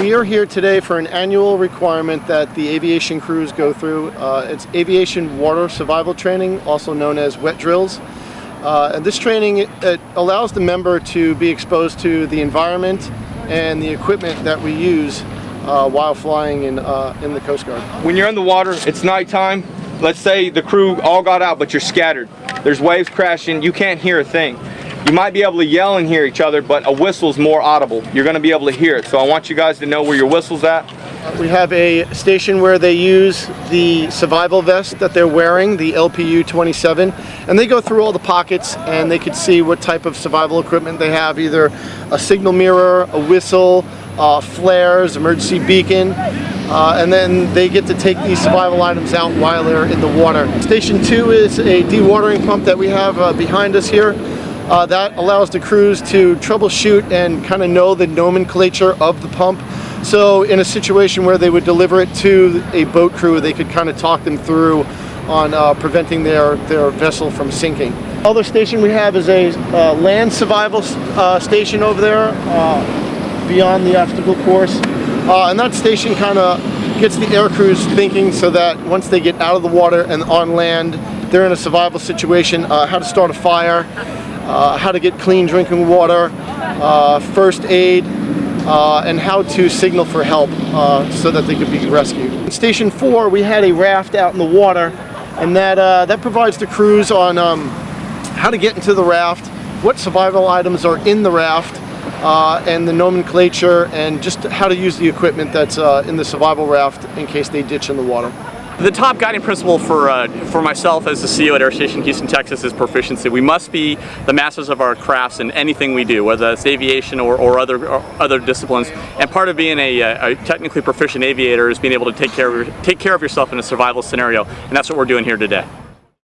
We are here today for an annual requirement that the aviation crews go through. Uh, it's aviation water survival training, also known as wet drills. Uh, and this training it allows the member to be exposed to the environment and the equipment that we use uh, while flying in, uh, in the Coast Guard. When you're in the water, it's nighttime. Let's say the crew all got out, but you're scattered. There's waves crashing, you can't hear a thing. You might be able to yell and hear each other, but a whistle's more audible. You're gonna be able to hear it. So I want you guys to know where your whistle's at. We have a station where they use the survival vest that they're wearing, the LPU 27, and they go through all the pockets and they can see what type of survival equipment they have, either a signal mirror, a whistle, uh, flares, emergency beacon, uh, and then they get to take these survival items out while they're in the water. Station 2 is a dewatering pump that we have uh, behind us here. Uh, that allows the crews to troubleshoot and kind of know the nomenclature of the pump. So in a situation where they would deliver it to a boat crew, they could kind of talk them through on uh, preventing their, their vessel from sinking. Other station we have is a uh, land survival uh, station over there uh, beyond the obstacle course. Uh, and that station kind of gets the air crews thinking so that once they get out of the water and on land, they're in a survival situation, how to start a fire, how to get clean drinking water, uh, first aid, uh, and how to signal for help uh, so that they could be rescued. In Station 4 we had a raft out in the water and that, uh, that provides the crews on um, how to get into the raft, what survival items are in the raft, uh, and the nomenclature and just how to use the equipment that's in the survival raft in case they ditch in the water. The top guiding principle for, uh, for myself as the CO at Air Station Houston, Texas is proficiency. We must be the masters of our crafts in anything we do, whether it's aviation or, or, other, or other disciplines. And part of being a, a, technically proficient aviator is being able to take care, of take care of yourself in a survival scenario, and that's what we're doing here today.